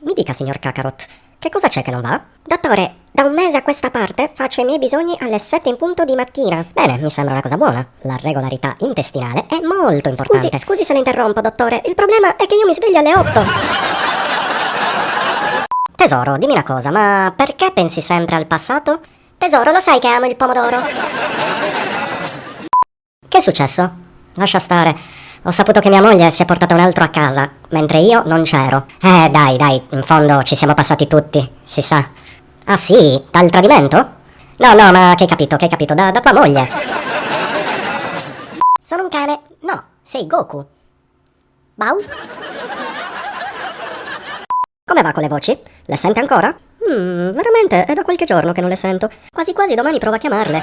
Mi dica, signor Kakarot, che cosa c'è che non va? Dottore, da un mese a questa parte faccio i miei bisogni alle 7 in punto di mattina. Bene, mi sembra una cosa buona. La regolarità intestinale è molto importante. Scusi, scusi se la interrompo, dottore. Il problema è che io mi sveglio alle 8. Tesoro, dimmi una cosa, ma perché pensi sempre al passato? Tesoro, lo sai che amo il pomodoro. Che è successo? Lascia stare. Ho saputo che mia moglie si è portata un altro a casa, mentre io non c'ero. Eh, dai, dai, in fondo ci siamo passati tutti, si sa. Ah sì? Dal tradimento? No, no, ma che hai capito, che hai capito, da, da tua moglie. Sono un cane. No, sei Goku. Bau? Come va con le voci? Le sente ancora? Hmm, veramente, è da qualche giorno che non le sento. Quasi quasi domani provo a chiamarle.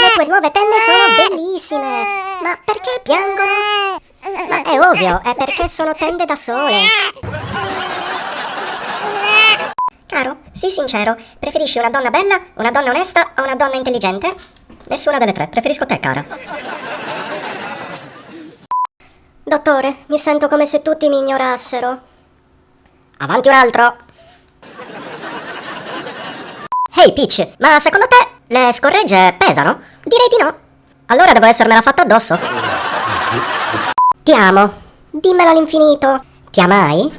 Le tue nuove tende sono bellissime. Ma perché piangono? Ma è ovvio, è perché sono tende da sole. Caro, sii sincero, preferisci una donna bella, una donna onesta o una donna intelligente? Nessuna delle tre, preferisco te, cara. Dottore, mi sento come se tutti mi ignorassero. Avanti un altro. Ehi hey Peach, ma secondo te le scorregge pesano? Direi di no. Allora devo essermela fatta addosso. Ti amo. Dimmelo all'infinito. Ti amai?